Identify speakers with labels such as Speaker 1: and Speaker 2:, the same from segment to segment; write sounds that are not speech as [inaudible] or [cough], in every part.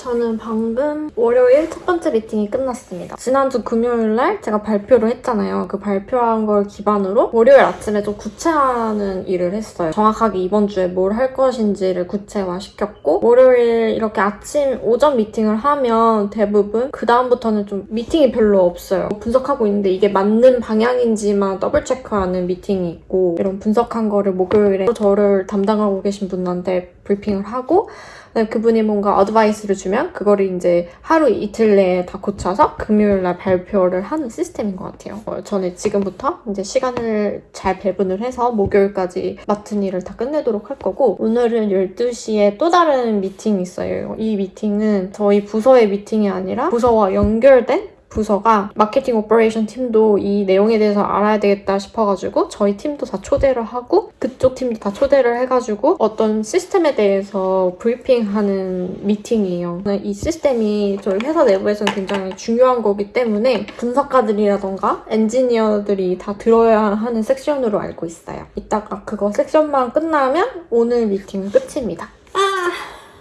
Speaker 1: 저는 방금 월요일 첫 번째 미팅이 끝났습니다. 지난주 금요일 날 제가 발표를 했잖아요. 그 발표한 걸 기반으로 월요일 아침에 좀 구체화하는 일을 했어요. 정확하게 이번 주에 뭘 할 것인지를 구체화시켰고 월요일 이렇게 아침 오전 미팅을 하면 대부분 그 다음부터는 좀 미팅이 별로 없어요. 분석하고 있는데 이게 맞는 방향인지만 더블 체크하는 미팅이 있고 이런 분석한 거를 목요일에 저를 담당하고 계신 분한테 브리핑을 하고 그다음에 그분이 뭔가 advice를 주면 그거를 이제 하루 이틀 내에 다 고쳐서 금요일 날 발표를 하는 시스템인 것 같아요. 어, 저는 지금부터 이제 시간을 잘 배분을 해서 목요일까지 맡은 일을 다 끝내도록 할 거고 오늘은 12시에 또 다른 미팅이 있어요. 이 미팅은 저희 부서의 미팅이 아니라 부서와 연결된 부서가 마케팅 operation 팀도 이 내용에 대해서 알아야 되겠다 싶어가지고 저희 팀도 다 초대를 하고 그쪽 팀도 다 초대를 해가지고 어떤 시스템에 대해서 브리핑하는 미팅이에요. 이 시스템이 저희 회사 내부에서는 굉장히 중요한 거기 때문에 분석가들이라던가 엔지니어들이 다 들어야 하는 섹션으로 알고 있어요. 이따가 그거 섹션만 끝나면 오늘 미팅은 끝입니다. 아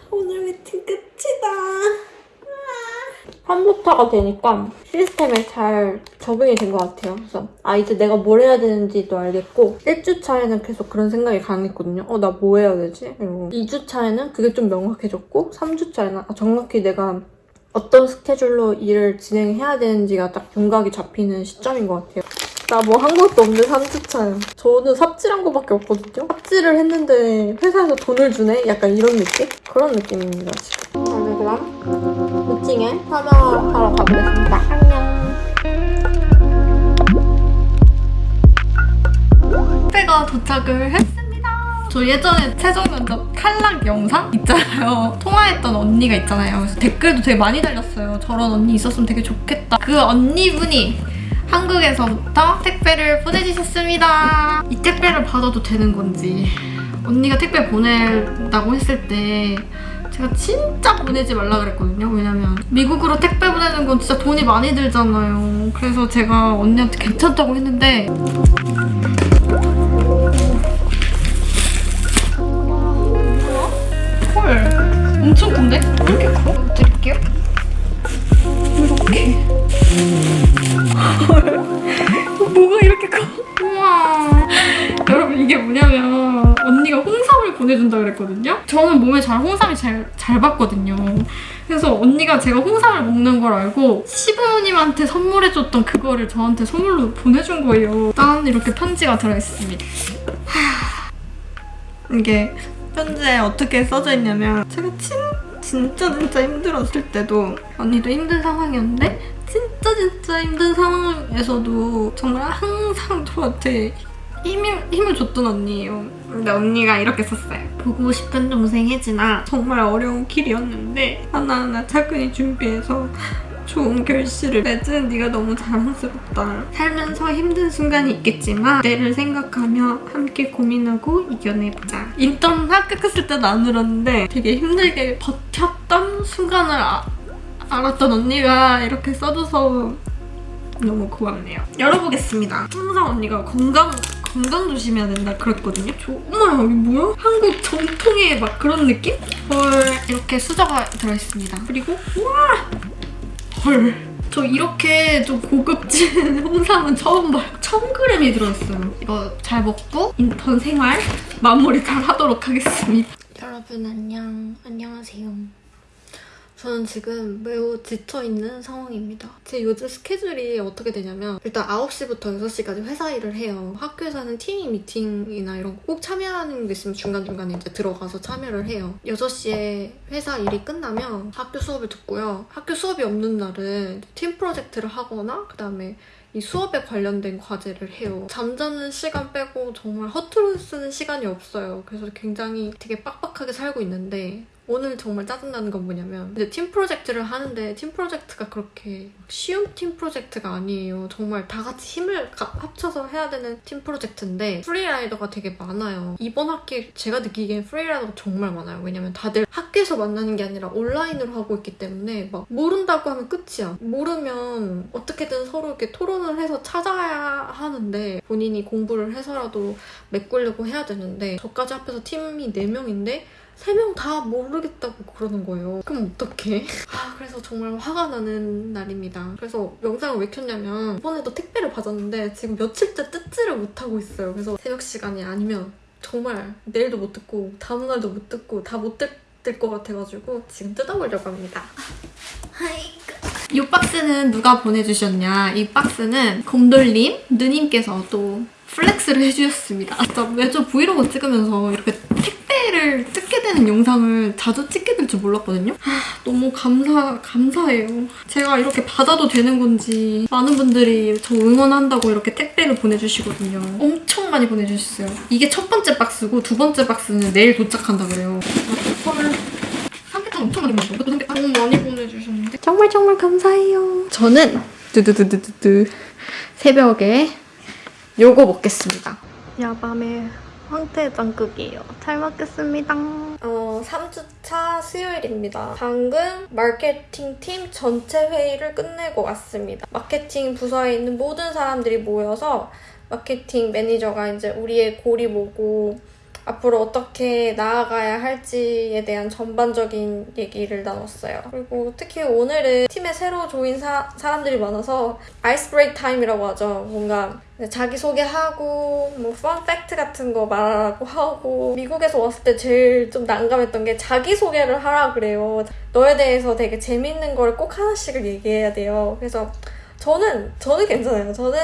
Speaker 1: 오늘 미팅 끝이다. 컴퓨터가 되니까 시스템에 잘 적응이 된 것 같아요. 그래서 아 이제 내가 뭘 해야 되는지도 알겠고 1주 차에는 계속 그런 생각이 강했거든요. 어 나 뭐 해야 되지? 이러고 2주 차에는 그게 좀 명확해졌고 3주 차에는 아, 정확히 내가 어떤 스케줄로 일을 진행해야 되는지가 딱 윤곽이 잡히는 시점인 것 같아요. 나 뭐 한 것도 없는 3주 차예요. 저는 삽질한 거밖에 없거든요. 삽질을 했는데 회사에서 돈을 주네? 약간 이런 느낌? 그런 느낌입니다, 지금. 아, 네, 그럼 미팅에 참여하러 가보겠습니다. 안녕.
Speaker 2: 택배가 도착을 했습니다. 저 예전에 최종 면접 탈락 영상 있잖아요. 통화했던 언니가 있잖아요. 그래서 댓글도 되게 많이 달렸어요. 저런 언니 있었으면 되게 좋겠다. 그 언니분이 한국에서부터 택배를 보내주셨습니다. 이 택배를 받아도 되는 건지 언니가 택배 보낸다고 했을 때 제가 진짜 보내지 말라 그랬거든요. 왜냐면 미국으로 택배 보내는 건 진짜 돈이 많이 들잖아요. 그래서 제가 언니한테 괜찮다고 했는데 헐 엄청 큰데? 이렇게 커? 드릴게요 이렇게 헐 [laughs] 뭐가 이렇게 커? 우와 [laughs] 여러분 이게 뭐냐면 보내준다 그랬거든요. 저는 몸에 잘 홍삼이 잘, 잘 받거든요. 그래서 언니가 제가 홍삼을 먹는 걸 알고 시부모님한테 선물해줬던 그거를 저한테 선물로 보내준 거예요. 짠 이렇게 편지가 들어있습니다. 이게 편지에 어떻게 써져 있냐면 제가 진, 진짜 진짜 힘들었을 때도 언니도 힘든 상황이었는데 진짜 진짜 힘든 상황에서도 정말 항상 저한테 힘을, 힘을 줬던 언니예요. 근데 언니가 이렇게 썼어요. 보고 싶은 동생 혜진아 정말 어려운 길이었는데 하나하나 차근히 준비해서 좋은 결실을 맺은 네가 너무 자랑스럽다. 살면서 힘든 순간이 있겠지만 내를 생각하며 함께 고민하고 이겨내보자. 인턴 합격했을 때도 안 울었는데 되게 힘들게 버텼던 순간을 아, 알았던 언니가 이렇게 써줘서 너무 고맙네요. 열어보겠습니다. 항상 언니가 건강 건강 조심해야 된다 그랬거든요. 저, 어머나 이게 뭐야? 한국 전통의 막 그런 느낌? 헐 이렇게 수저가 들어있습니다. 그리고 우와 헐. 저 이렇게 좀 고급진 [laughs] 홍삼은 처음 봐요. 1000g이 들어있어요. 이거 잘 먹고 인턴 생활 마무리 잘 하도록 하겠습니다.
Speaker 1: 여러분 안녕. 안녕하세요. 저는 지금 매우 지쳐있는 상황입니다. 제 요즘 스케줄이 어떻게 되냐면 일단 9시부터 6시까지 회사 일을 해요. 학교에서는 팀 미팅이나 이런 거 꼭 참여하는 게 있으면 중간중간에 이제 들어가서 참여를 해요. 6시에 회사 일이 끝나면 학교 수업을 듣고요. 학교 수업이 없는 날은 팀 프로젝트를 하거나 그다음에 이 수업에 관련된 과제를 해요. 잠자는 시간 빼고 정말 허투루 쓰는 시간이 없어요. 그래서 굉장히 되게 빡빡하게 살고 있는데 오늘 정말 짜증나는 건 뭐냐면 이제 팀 프로젝트를 하는데 팀 프로젝트가 그렇게 쉬운 팀 프로젝트가 아니에요. 정말 다 같이 힘을 합쳐서 해야 되는 팀 프로젝트인데 프리라이더가 되게 많아요. 이번 학기 제가 느끼기엔 프리라이더가 정말 많아요. 왜냐면 다들 학교에서 만나는 게 아니라 온라인으로 하고 있기 때문에 막 모른다고 하면 끝이야. 모르면 어떻게든 서로 이렇게 토론을 해서 찾아야 하는데 본인이 공부를 해서라도 메꾸려고 해야 되는데 저까지 합해서 팀이 4명인데 세 명 다 모르겠다고 그러는 거예요. 그럼 어떡해? [laughs] 아, 그래서 정말 화가 나는 날입니다. 그래서 영상을 왜 켰냐면 이번에도 택배를 받았는데 지금 며칠째 뜯지를 못하고 있어요. 그래서 새벽 시간이 아니면 정말 내일도 못 듣고 다음날도 못 듣고 다 못 뜯을 것 같아가지고 지금 뜯어보려고 합니다.
Speaker 2: 이 박스는 누가 보내주셨냐? 이 박스는 곰돌님 누님께서 또 flex를 해주셨습니다. 진짜 매주 브이로그 찍으면서 이렇게 택 배를 뜯게 되는 영상을 자주 찍게 될 줄 몰랐거든요. 아, 너무 감사 감사해요. 제가 이렇게 받아도 되는 건지 많은 분들이 저 응원한다고 이렇게 택배를 보내주시거든요. 엄청 많이 보내주셨어요. 이게 첫 번째 박스고 두 번째 박스는 내일 도착한다 그래요. 헐. 삼계탕 엄청 많이 먹었어. 이것도 너무 많이 보내주셨는데. 정말 정말 감사해요. 저는 두두두두두두 새벽에 요거 먹겠습니다. 야밤에 황태 장국이에요. 잘 먹겠습니다.
Speaker 1: 어, 3주차 수요일입니다. 방금 마케팅 팀 전체 회의를 끝내고 왔습니다. 마케팅 부서에 있는 모든 사람들이 모여서 마케팅 매니저가 이제 우리의 goal이 뭐고 앞으로 어떻게 나아가야 할지에 대한 전반적인 얘기를 나눴어요. 그리고 특히 오늘은 팀에 새로 join 사, 사람들이 많아서 ice break time이라고 하죠. 뭔가 자기소개하고 뭐 fun fact 같은 거 말하고 하고 미국에서 왔을 때 제일 좀 난감했던 게 자기소개를 하라 그래요. 너에 대해서 되게 재밌는 걸 꼭 하나씩을 얘기해야 돼요. 그래서 저는 저는 괜찮아요. 저는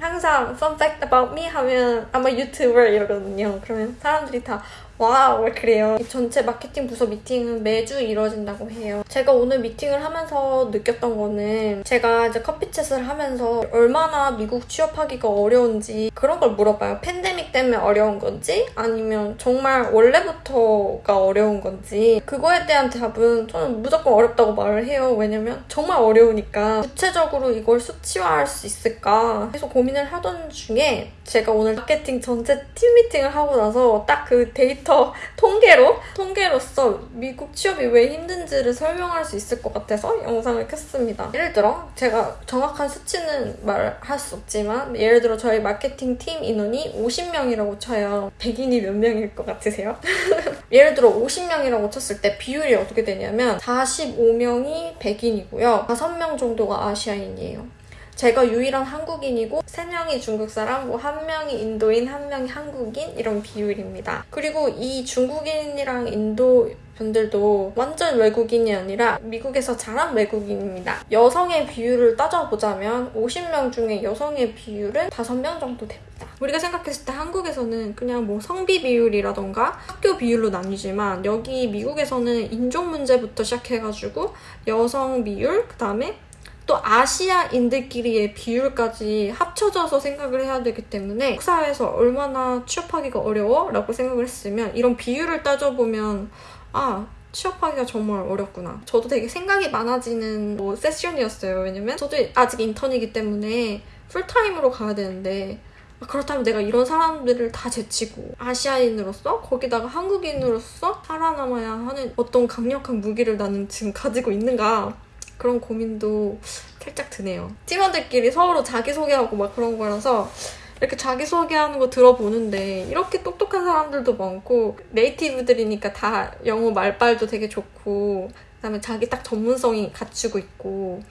Speaker 1: 항상 fun fact about me 하면 a YouTuber 이러거든요. 그러면 사람들이 다 wow 그래요. 이 전체 마케팅 부서 미팅은 매주 이루어진다고 해요. 제가 오늘 미팅을 하면서 느꼈던 거는 제가 이제 coffee chat을 하면서 얼마나 미국 취업하기가 어려운지 그런 걸 물어봐요. 팬데믹 때문에 어려운 건지 아니면 정말 원래부터가 어려운 건지 그거에 대한 답은 저는 무조건 어렵다고 말을 해요. 왜냐면 정말 어려우니까 구체적으로 이걸 수치화할 수 있을까 계속 고민을 하던 중에 제가 오늘 마케팅 전체 팀 미팅을 하고 나서 딱 그 데이터 통계로 통계로서 미국 취업이 왜 힘든지를 설명할 수 있을 것 같아서 영상을 켰습니다. 예를 들어 제가 정확한 수치는 말할 수 없지만 예를 들어 저희 마케팅 팀 인원이 50명이라고 쳐요. 백인이 몇 명일 것 같으세요? [laughs] 예를 들어 50명이라고 쳤을 때 비율이 어떻게 되냐면 45명이 백인이고요. 5명 정도가 아시아인이에요. 제가 유일한 한국인이고 3명이 중국 사람, 뭐 1명이 인도인, 1명이 한국인 이런 비율입니다. 그리고 이 중국인이랑 인도 분들도 완전 외국인이 아니라 미국에서 자란 외국인입니다. 여성의 비율을 따져보자면 50명 중에 여성의 비율은 5명 정도 됩니다. 우리가 생각했을 때 한국에서는 그냥 뭐 성비 비율이라던가 학교 비율로 나뉘지만 여기 미국에서는 인종 문제부터 시작해가지고 여성 비율, 그 다음에 또 아시아인들끼리의 비율까지 합쳐져서 생각을 해야 되기 때문에 한국 사회에서 얼마나 취업하기가 어려워? 라고 생각을 했으면 이런 비율을 따져보면 아 취업하기가 정말 어렵구나. 저도 되게 생각이 많아지는 뭐 세션이었어요. 왜냐면 저도 아직 인턴이기 때문에 풀타임으로 가야 되는데 아, 그렇다면 내가 이런 사람들을 다 제치고 아시아인으로서 거기다가 한국인으로서 살아남아야 하는 어떤 강력한 무기를 나는 지금 가지고 있는가 그런 고민도 살짝 드네요. 팀원들끼리 서로 자기소개하고 막 그런 거라서 이렇게 자기소개하는 거 들어보는데 이렇게 똑똑한 사람들도 많고 네이티브들이니까 다 영어 말빨도 되게 좋고 그다음에 자기 딱 전문성이 갖추고 있고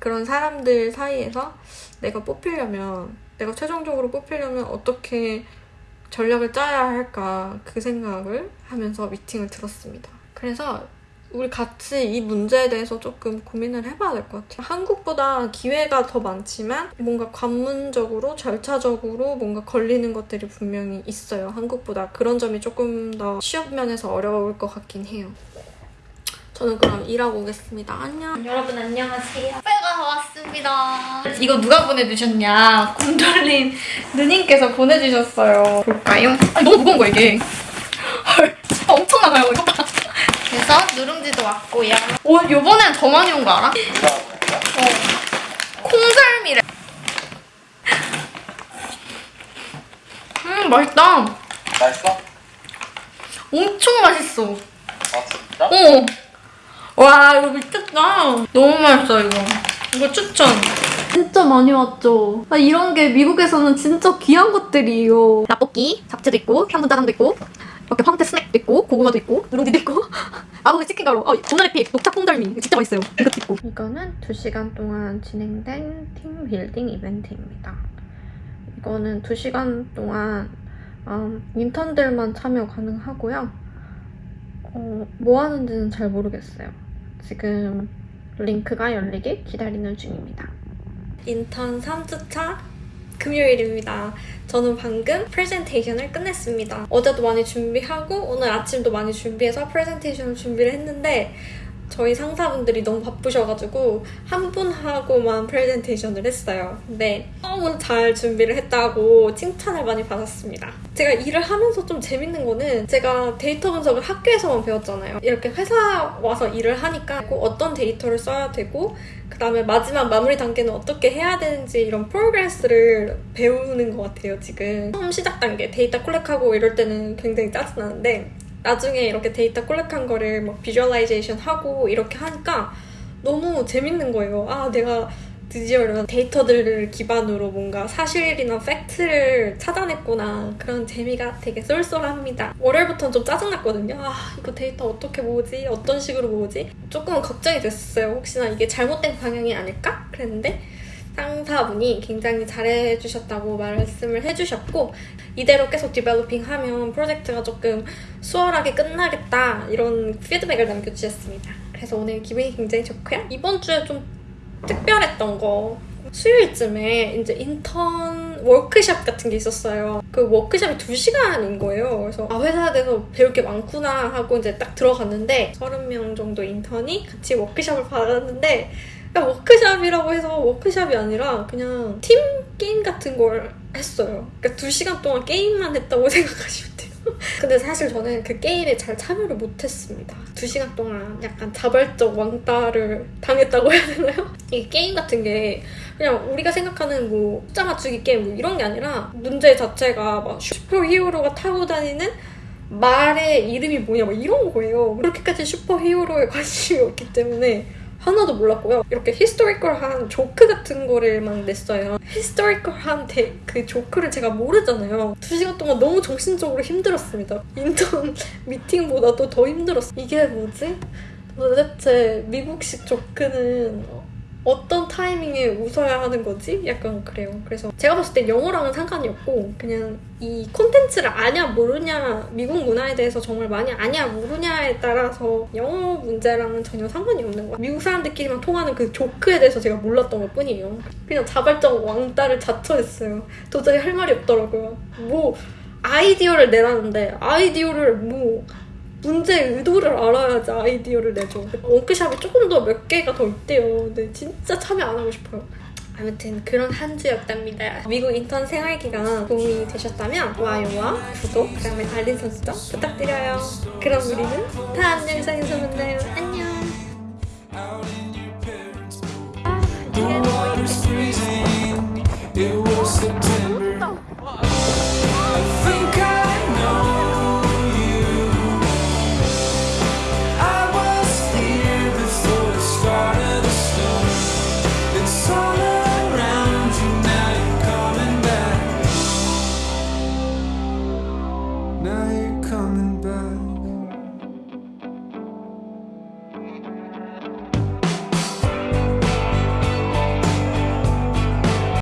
Speaker 1: 그런 사람들 사이에서 내가 뽑히려면 내가 최종적으로 뽑히려면 어떻게 전략을 짜야 할까 그 생각을 하면서 미팅을 들었습니다. 그래서 우리 같이 이 문제에 대해서 조금 고민을 해봐야 될 것 같아요. 한국보다 기회가 더 많지만 뭔가 관문적으로 절차적으로 뭔가 걸리는 것들이 분명히 있어요. 한국보다 그런 점이 조금 더 취업 면에서 어려울 것 같긴 해요. 저는 그럼 일하고 오겠습니다. 안녕. 여러분 안녕하세요.
Speaker 2: 택배가 왔습니다. 이거 누가 보내주셨냐? 곰돌린 누님께서 보내주셨어요. 볼까요? 아니, 너무 무거운 거야 이게. [laughs] 헐, 엄청 나가요 이거 봐. 그래서 누룽지도 왔고요. 오, 요번엔 더 많이 온 거 알아? 어. 콩절미래. 음, 맛있다.
Speaker 3: 맛있어?
Speaker 2: 엄청 맛있어.
Speaker 3: 아 진짜?
Speaker 2: 어. 와, 이거 미쳤다. 너무 맛있어, 이거. 이거 추천. 진짜 많이 왔죠. 아, 이런 게 미국에서는 진짜 귀한 것들이에요. 라볶이, 잡채도 있고, 향분짜장도 있고,
Speaker 1: 이렇게 황태 있고 고구마도 있고 누룽지도 있고. [laughs] 아구개 치킨 가루. 어 도나리픽 녹차 콩덜미. 진짜 맛있어요. 이것도 있고. 이거는 2시간 동안 진행된 팀 빌딩 이벤트입니다. 이거는 2시간 동안 음, 인턴들만 참여 가능하고요. 어, 뭐 하는지는 잘 모르겠어요. 지금 링크가 열리길 기다리는 중입니다. 인턴 3주차 금요일입니다. 저는 방금 프레젠테이션을 끝냈습니다. 어제도 많이 준비하고 오늘 아침도 많이 준비해서 프레젠테이션을 준비를 했는데 저희 상사분들이 너무 바쁘셔가지고 한 분하고만 프레젠테이션을 했어요. 근데 너무 잘 준비를 했다고 칭찬을 많이 받았습니다. 제가 일을 하면서 좀 재밌는 거는 제가 데이터 분석을 학교에서만 배웠잖아요. 이렇게 회사 와서 일을 하니까 꼭 어떤 데이터를 써야 되고 그 다음에 마지막 마무리 단계는 어떻게 해야 되는지 이런 progress를 배우는 것 같아요, 지금. 처음 시작 단계 데이터 collect하고 이럴 때는 굉장히 짜증나는데 나중에 이렇게 데이터 collect한 거를 막 visualization 하고 이렇게 하니까 너무 재밌는 거예요. 아, 내가 드디어 이런 데이터들을 기반으로 뭔가 사실이나 팩트를 찾아냈구나. 그런 재미가 되게 쏠쏠합니다. 월요일부터는 좀 짜증났거든요. 아, 이거 데이터 어떻게 모으지? 어떤 식으로 모으지? 조금 걱정이 됐어요. 혹시나 이게 잘못된 방향이 아닐까? 그랬는데 상사분이 굉장히 잘해주셨다고 말씀을 해주셨고 이대로 계속 developing하면 프로젝트가 조금 수월하게 끝나겠다 이런 피드백을 남겨주셨습니다. 그래서 오늘 기분이 굉장히 좋고요. 이번 주에 좀 특별했던 거 수요일쯤에 이제 인턴 워크샵 같은 게 있었어요. 그 워크샵이 2시간인 거예요. 그래서 아 회사에 대해서 배울 게 많구나 하고 이제 딱 들어갔는데 30명 정도 인턴이 같이 워크샵을 받았는데 그냥 워크샵이라고 해서 워크샵이 아니라 그냥 팀 게임 같은 걸 했어요. 그러니까 2시간 동안 게임만 했다고 [laughs] 생각하시면 돼요. 근데 사실 저는 그 게임에 잘 참여를 못했습니다. 2시간 동안 약간 자발적 왕따를 당했다고 해야 되나요? [laughs] 이게 게임 같은 게 그냥 우리가 생각하는 뭐 숫자 맞추기 게임 뭐 이런 게 아니라 문제 자체가 막 슈퍼 히어로가 타고 다니는 말의 이름이 뭐냐 막 이런 거예요. 그렇게까지 슈퍼 히어로에 관심이 없기 때문에 하나도 몰랐고요. 이렇게 historical한 조크 같은 거를 막 냈어요. historical한 데- 그 조크를 제가 모르잖아요. 두 시간 동안 너무 정신적으로 힘들었습니다. 인턴 [laughs] 미팅보다도 더 힘들었어. 이게 뭐지? 도대체 미국식 조크는 어떤 타이밍에 웃어야 하는 거지? 약간 그래요. 그래서 제가 봤을 때 영어랑은 상관이 없고 그냥 이 콘텐츠를 아냐 모르냐 미국 문화에 대해서 정말 많이 아냐 모르냐에 따라서 영어 문제랑은 전혀 상관이 없는 거야. 미국 사람들끼리만 통하는 그 조크에 대해서 제가 몰랐던 것 뿐이에요. 그냥 자발적 왕따를 자처했어요. 도저히 할 말이 없더라고요. 뭐 아이디어를 내라는데 아이디어를 뭐 문제의 의도를 알아야지 아이디어를 내죠. 원크샵이 조금 더 몇 개가 더 있대요. 근데 진짜 참여 안 하고 싶어요. 아무튼 그런 한 주였답니다. 미국 인턴 생활기가 도움이 되셨다면 좋아요와 구독, 그다음에 알림 설정 부탁드려요. 그럼 우리는 다음 영상에서 만나요. 안녕. The water's freezing. It was September.